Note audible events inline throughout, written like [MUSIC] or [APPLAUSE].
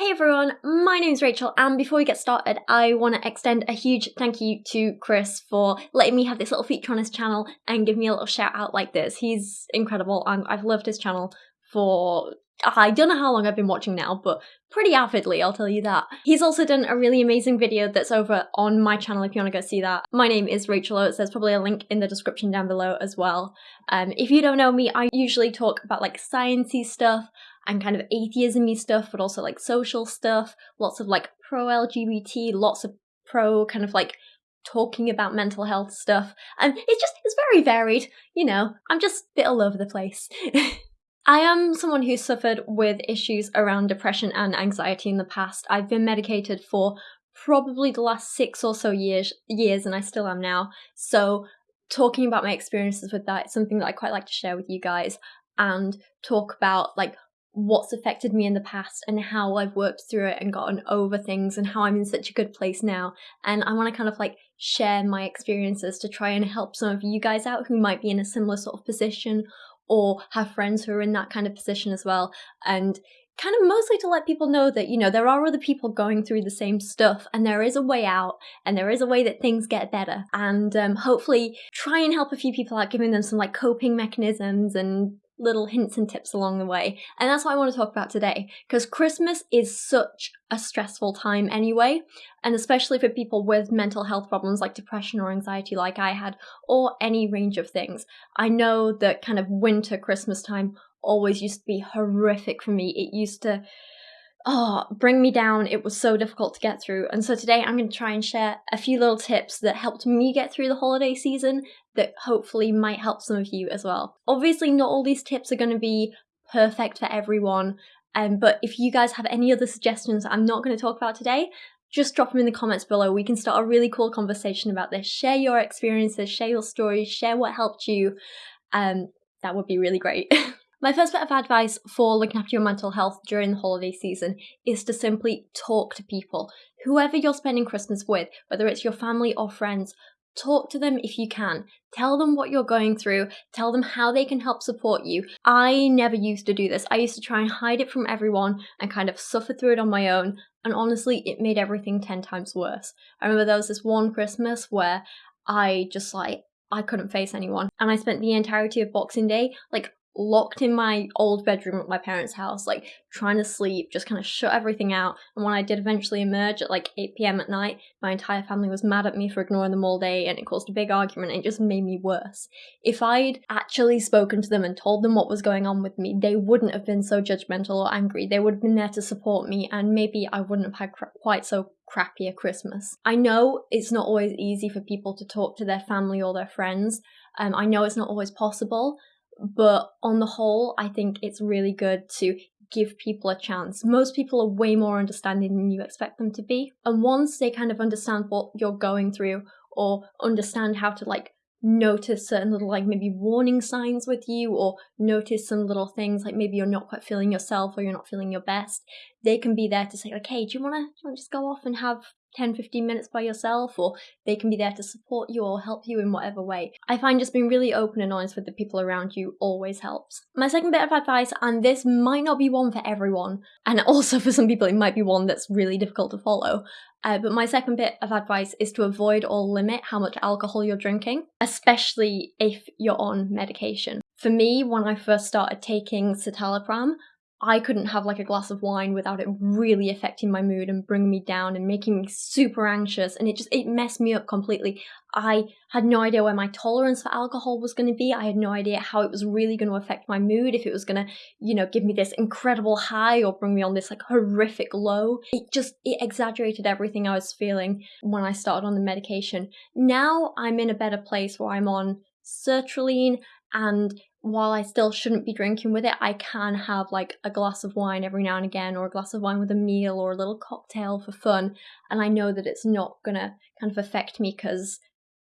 Hey everyone, my name is Rachel, and before we get started, I want to extend a huge thank you to Chris for letting me have this little feature on his channel and give me a little shout out like this. He's incredible, and I've loved his channel for I don't know how long I've been watching now, but pretty avidly, I'll tell you that. He's also done a really amazing video that's over on my channel if you want to go see that. My name is Rachel Oates, there's probably a link in the description down below as well. Um, if you don't know me, I usually talk about like sciencey stuff, and kind of atheism stuff, but also like social stuff, lots of like pro LGBT, lots of pro kind of like talking about mental health stuff. And it's just, it's very varied, you know, I'm just a bit all over the place. [LAUGHS] I am someone who suffered with issues around depression and anxiety in the past. I've been medicated for probably the last six or so years, years, and I still am now. So talking about my experiences with that is something that I quite like to share with you guys and talk about like what's affected me in the past and how I've worked through it and gotten over things and how I'm in such a good place now. And I want to kind of like share my experiences to try and help some of you guys out who might be in a similar sort of position or have friends who are in that kind of position as well. And kind of mostly to let people know that, you know, there are other people going through the same stuff and there is a way out and there is a way that things get better. And um, hopefully try and help a few people out, giving them some like coping mechanisms and little hints and tips along the way. And that's what I want to talk about today, because Christmas is such a stressful time anyway, and especially for people with mental health problems like depression or anxiety, like I had, or any range of things. I know that kind of winter, Christmas time always used to be horrific for me. It used to oh, bring me down. It was so difficult to get through. And so today I'm going to try and share a few little tips that helped me get through the holiday season that hopefully might help some of you as well. Obviously, not all these tips are going to be perfect for everyone. Um, but if you guys have any other suggestions I'm not going to talk about today, just drop them in the comments below. We can start a really cool conversation about this. Share your experiences, share your stories, share what helped you. Um, that would be really great. [LAUGHS] My first bit of advice for looking after your mental health during the holiday season is to simply talk to people. Whoever you're spending Christmas with, whether it's your family or friends, talk to them if you can. Tell them what you're going through. Tell them how they can help support you. I never used to do this. I used to try and hide it from everyone and kind of suffer through it on my own. And honestly, it made everything 10 times worse. I remember there was this one Christmas where I just like, I couldn't face anyone. And I spent the entirety of Boxing Day like locked in my old bedroom at my parents' house, like trying to sleep, just kind of shut everything out. And when I did eventually emerge at like 8 pm at night, my entire family was mad at me for ignoring them all day and it caused a big argument. And it just made me worse. If I'd actually spoken to them and told them what was going on with me, they wouldn't have been so judgmental or angry. They would have been there to support me, and maybe I wouldn't have had quite so crappy a Christmas. I know it's not always easy for people to talk to their family or their friends. Um, I know it's not always possible, but on the whole, I think it's really good to give people a chance. Most people are way more understanding than you expect them to be. And once they kind of understand what you're going through or understand how to like notice certain little like maybe warning signs with you or notice some little things like maybe you're not quite feeling yourself or you're not feeling your best they can be there to say like hey do you want to just go off and have 10 15 minutes by yourself or they can be there to support you or help you in whatever way. I find just being really open and honest with the people around you always helps. My second bit of advice and this might not be one for everyone and [LAUGHS] also for some people it might be one that's really difficult to follow uh, but my second bit of advice is to avoid or limit how much alcohol you're drinking especially if you're on medication. For me when i first started taking citalopram I couldn't have like a glass of wine without it really affecting my mood and bringing me down and making me super anxious and it just it messed me up completely. I had no idea where my tolerance for alcohol was going to be. I had no idea how it was really going to affect my mood if it was going to, you know, give me this incredible high or bring me on this like horrific low. It just it exaggerated everything I was feeling when I started on the medication. Now I'm in a better place where I'm on sertraline and while I still shouldn't be drinking with it, I can have like a glass of wine every now and again, or a glass of wine with a meal, or a little cocktail for fun. And I know that it's not gonna kind of affect me because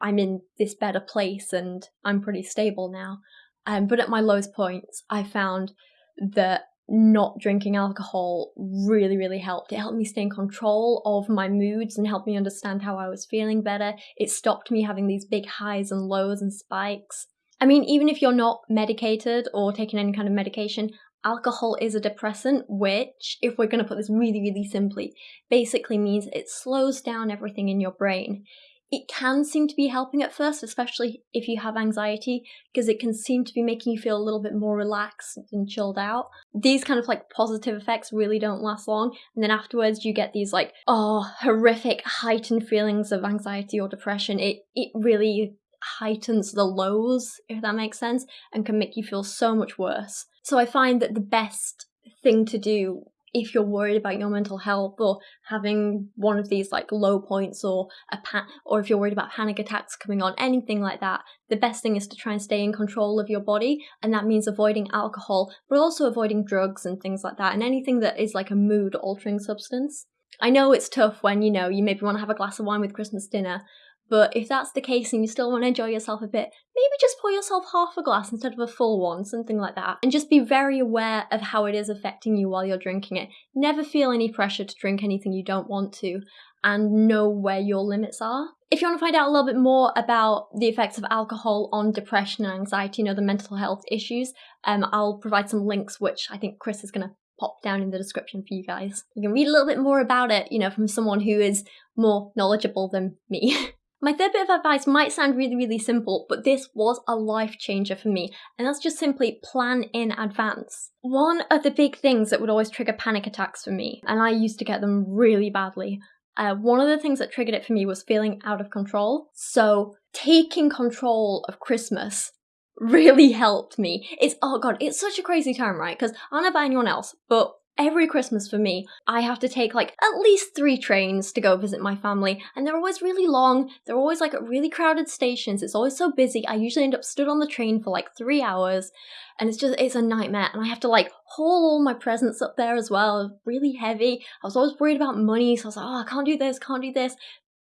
I'm in this better place and I'm pretty stable now. Um, but at my lowest points, I found that not drinking alcohol really, really helped. It helped me stay in control of my moods and helped me understand how I was feeling better. It stopped me having these big highs and lows and spikes. I mean, even if you're not medicated or taking any kind of medication, alcohol is a depressant, which, if we're going to put this really, really simply, basically means it slows down everything in your brain. It can seem to be helping at first, especially if you have anxiety, because it can seem to be making you feel a little bit more relaxed and chilled out. These kind of like positive effects really don't last long, and then afterwards you get these like, oh, horrific heightened feelings of anxiety or depression. It it really heightens the lows, if that makes sense, and can make you feel so much worse. So I find that the best thing to do if you're worried about your mental health or having one of these like low points or a pa- or if you're worried about panic attacks coming on anything like that the best thing is to try and stay in control of your body and that means avoiding alcohol but also avoiding drugs and things like that and anything that is like a mood altering substance I know it's tough when you know you maybe want to have a glass of wine with Christmas dinner but if that's the case and you still want to enjoy yourself a bit, maybe just pour yourself half a glass instead of a full one, something like that. And just be very aware of how it is affecting you while you're drinking it. Never feel any pressure to drink anything you don't want to and know where your limits are. If you want to find out a little bit more about the effects of alcohol on depression and anxiety and other mental health issues, um, I'll provide some links which I think Chris is going to pop down in the description for you guys. You can read a little bit more about it, you know, from someone who is more knowledgeable than me. [LAUGHS] My third bit of advice might sound really, really simple, but this was a life changer for me, and that's just simply plan in advance. One of the big things that would always trigger panic attacks for me, and I used to get them really badly, uh, one of the things that triggered it for me was feeling out of control. So, taking control of Christmas really helped me. It's, oh god, it's such a crazy time, right? Because I don't know about anyone else, but every Christmas for me, I have to take like at least three trains to go visit my family, and they're always really long. They're always like at really crowded stations. It's always so busy. I usually end up stood on the train for like three hours, and it's just it's a nightmare. And I have to like haul all my presents up there as well, really heavy. I was always worried about money, so I was like, oh, I can't do this, can't do this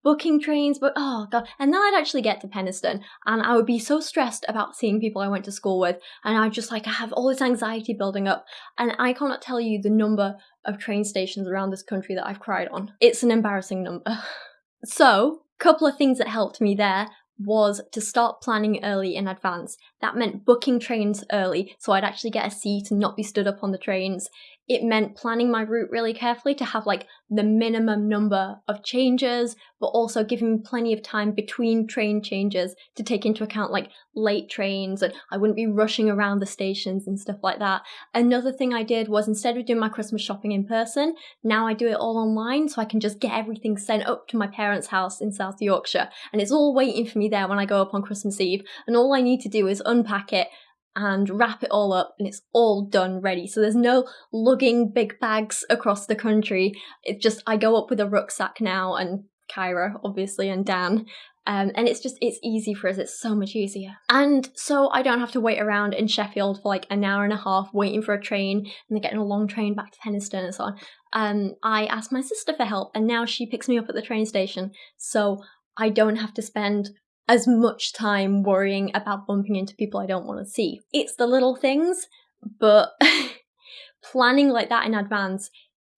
booking trains, but oh god. And then I'd actually get to Penistone and I would be so stressed about seeing people I went to school with, and I'd just like I have all this anxiety building up. And I cannot tell you the number of train stations around this country that I've cried on. It's an embarrassing number. [LAUGHS] so, couple of things that helped me there was to start planning early in advance. That meant booking trains early so I'd actually get a seat and not be stood up on the trains it meant planning my route really carefully to have like the minimum number of changes, but also giving me plenty of time between train changes to take into account like late trains and I wouldn't be rushing around the stations and stuff like that. Another thing I did was instead of doing my Christmas shopping in person, now I do it all online so I can just get everything sent up to my parents' house in South Yorkshire and it's all waiting for me there when I go up on Christmas Eve and all I need to do is unpack it and wrap it all up and it's all done ready. So there's no lugging big bags across the country. It's just I go up with a rucksack now and Kyra obviously and Dan. Um, and it's just it's easy for us. It's so much easier. And so i don't have to wait around in sheffield for like an hour and a half waiting for a train and then getting a long train back to penistone and so on. Um, i asked my sister for help and now she picks me up at the train station. So i don't have to spend as much time worrying about bumping into people I don't want to see. It's the little things, but [LAUGHS] planning like that in advance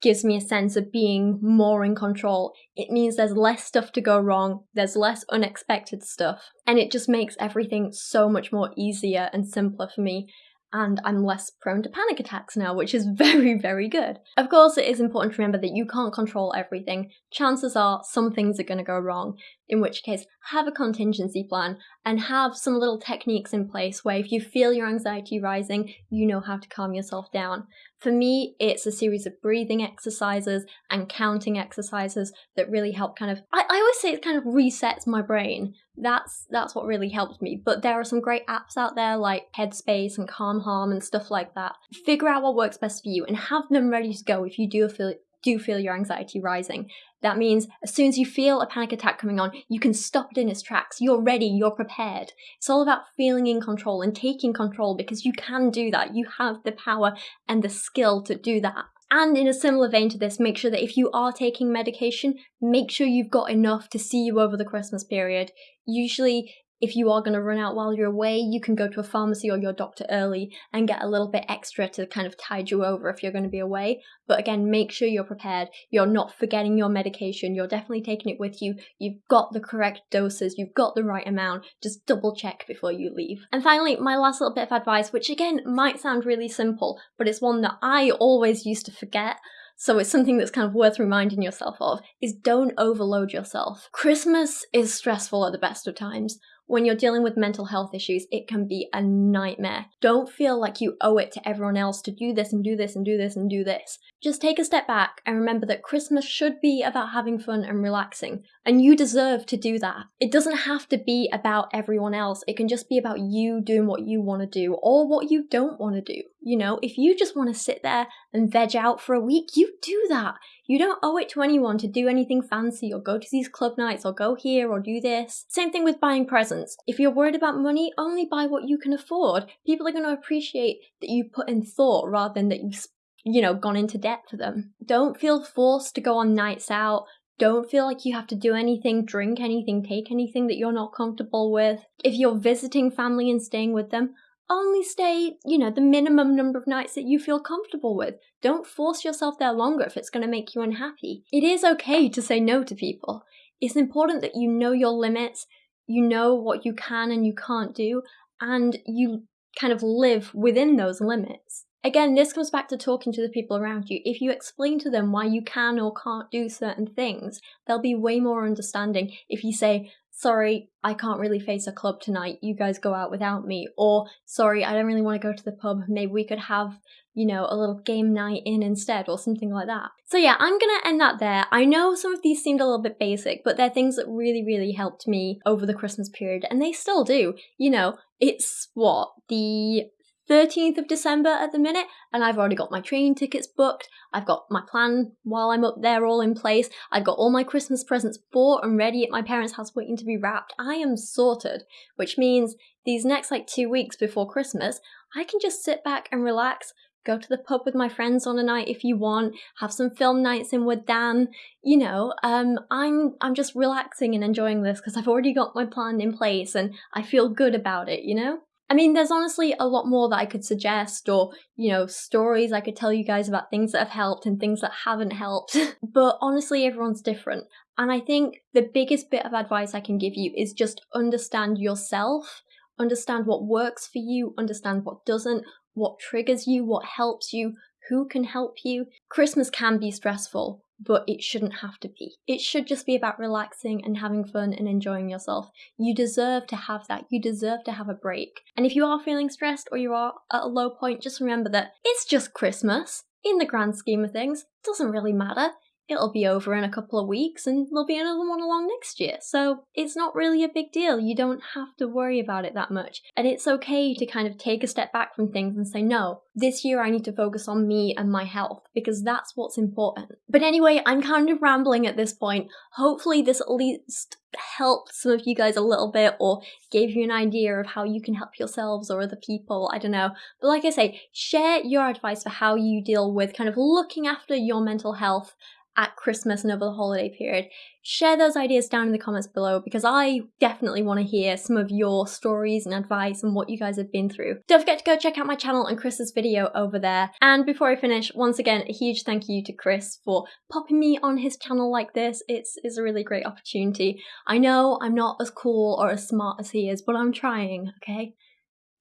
gives me a sense of being more in control. It means there's less stuff to go wrong, there's less unexpected stuff, and it just makes everything so much more easier and simpler for me and I'm less prone to panic attacks now, which is [LAUGHS] very, very good. Of course, it is important to remember that you can't control everything. Chances are some things are going to go wrong, in which case, have a contingency plan and have some little techniques in place where if you feel your anxiety rising, you know how to calm yourself down. For me, it's a series of breathing exercises and counting exercises that really help kind of I, I always say it kind of resets my brain. That's that's what really helped me. But there are some great apps out there like Headspace and Calm Harm and stuff like that. Figure out what works best for you and have them ready to go if you do feel do feel your anxiety rising. That means as soon as you feel a panic attack coming on, you can stop it in its tracks. You're ready, you're prepared. It's all about feeling in control and taking control because you can do that. You have the power and the skill to do that. And in a similar vein to this, make sure that if you are taking medication, make sure you've got enough to see you over the Christmas period. Usually, if you are going to run out while you're away, you can go to a pharmacy or your doctor early and get a little bit extra to kind of tide you over if you're going to be away. But again, make sure you're prepared. You're not forgetting your medication. You're definitely taking it with you. You've got the correct doses. You've got the right amount. Just double check before you leave. And finally, my last little bit of advice, which again might sound really simple, but it's one that I always used to forget so it's something that's kind of worth reminding yourself of, is don't overload yourself. Christmas is stressful at the best of times. When you're dealing with mental health issues, it can be a nightmare. Don't feel like you owe it to everyone else to do this and do this and do this and do this. Just take a step back and remember that Christmas should be about having fun and relaxing, and you deserve to do that. It doesn't have to be about everyone else, it can just be about you doing what you want to do or what you don't want to do. You know, if you just want to sit there and veg out for a week, you do that. You don't owe it to anyone to do anything fancy or go to these club nights or go here or do this. Same thing with buying presents. If you're worried about money, only buy what you can afford. People are going to appreciate that you put in thought rather than that you've you know, gone into debt for them. Don't feel forced to go on nights out. Don't feel like you have to do anything, drink anything, take anything that you're not comfortable with. If you're visiting family and staying with them, only stay, you know, the minimum number of nights that you feel comfortable with. Don't force yourself there longer if it's going to make you unhappy. It is okay to say no to people. It's important that you know your limits, you know what you can and you can't do, and you kind of live within those limits. Again, this comes back to talking to the people around you. If you explain to them why you can or can't do certain things, they'll be way more understanding. If you say, sorry, I can't really face a club tonight, you guys go out without me, or sorry, I don't really want to go to the pub, maybe we could have, you know, a little game night in instead, or something like that. So yeah, I'm gonna end that there. I know some of these seemed a little bit basic, but they're things that really, really helped me over the Christmas period, and they still do. You know, it's what, the 13th of December at the minute, and I've already got my train tickets booked. I've got my plan while I'm up there all in place. I've got all my Christmas presents bought and ready at my parents' house waiting to be wrapped. I am sorted, which means these next like two weeks before Christmas, I can just sit back and relax. Go to the pub with my friends on a night if you want. Have some film nights in with Dan. You know, um, I'm I'm just relaxing and enjoying this because I've already got my plan in place and I feel good about it. You know. I mean, there's honestly a lot more that I could suggest, or, you know, stories I could tell you guys about things that have helped and things that haven't helped. [LAUGHS] but honestly, everyone's different. And I think the biggest bit of advice I can give you is just understand yourself, understand what works for you, understand what doesn't, what triggers you, what helps you, who can help you. Christmas can be stressful, but it shouldn't have to be. It should just be about relaxing and having fun and enjoying yourself. You deserve to have that. You deserve to have a break. And if you are feeling stressed or you are at a low point, just remember that it's just Christmas. In the grand scheme of things, it doesn't really matter it'll be over in a couple of weeks and there'll be another one along next year. So it's not really a big deal. You don't have to worry about it that much. And it's okay to kind of take a step back from things and say, no, this year I need to focus on me and my health because that's what's important. But anyway, I'm kind of rambling at this point. Hopefully, this at least helped some of you guys a little bit or gave you an idea of how you can help yourselves or other people. I don't know. But like I say, share your advice for how you deal with kind of looking after your mental health at Christmas and over the holiday period. Share those ideas down in the comments below because I definitely want to hear some of your stories and advice and what you guys have been through. Don't forget to go check out my channel and Chris's video over there. And before I finish, once again, a huge thank you to Chris for popping me on his channel like this. It's, it's a really great opportunity. I know I'm not as cool or as smart as he is, but I'm trying, okay?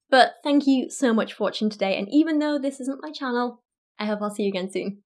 But thank you so much for watching today, and even though this isn't my channel, I hope I'll see you again soon.